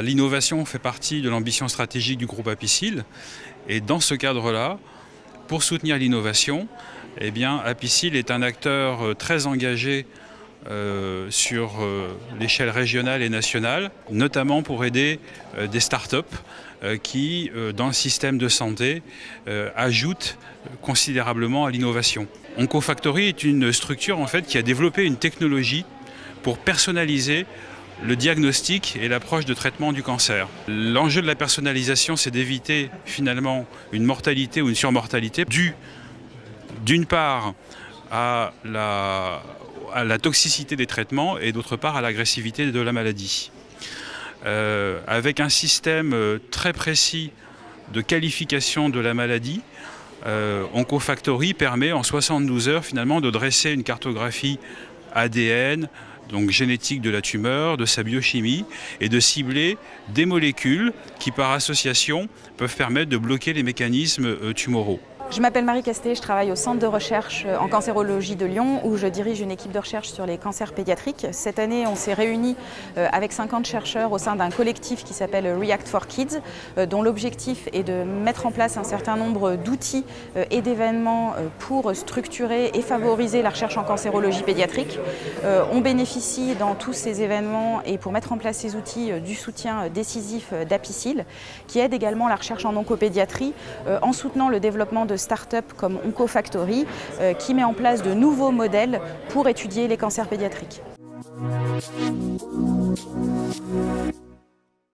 L'innovation fait partie de l'ambition stratégique du groupe Apicil. Et dans ce cadre-là, pour soutenir l'innovation, eh Apicil est un acteur euh, très engagé euh, sur euh, l'échelle régionale et nationale, notamment pour aider des start-up qui, dans le système de santé, ajoutent considérablement à l'innovation. OncoFactory est une structure en fait, qui a développé une technologie pour personnaliser le diagnostic et l'approche de traitement du cancer. L'enjeu de la personnalisation, c'est d'éviter finalement une mortalité ou une surmortalité due d'une part à la, à la, toxicité des traitements et d'autre part à l'agressivité de la maladie. Euh, avec un système euh, très précis de qualification de la maladie, euh, OncoFactory permet en 72 heures finalement de dresser une cartographie ADN, donc génétique de la tumeur, de sa biochimie, et de cibler des molécules qui par association peuvent permettre de bloquer les mécanismes tumoraux. Je m'appelle Marie Casté, je travaille au Centre de recherche euh, en cancérologie de Lyon où je dirige une équipe de recherche sur les cancers pédiatriques. Cette année, on s'est réunis euh, avec 50 chercheurs au sein d'un collectif qui s'appelle React for Kids, euh, dont l'objectif est de mettre en place un certain nombre d'outils et d'événements pour structurer et favoriser la recherche en cancérologie pédiatrique. On bénéficie dans tous ces événements et pour mettre en place ces outils du soutien décisif d'Apicil, qui aide également la recherche en oncopédiatrie en soutenant le développement de start-up comme OncoFactory euh, qui met en place de nouveaux modèles pour étudier les cancers pédiatriques.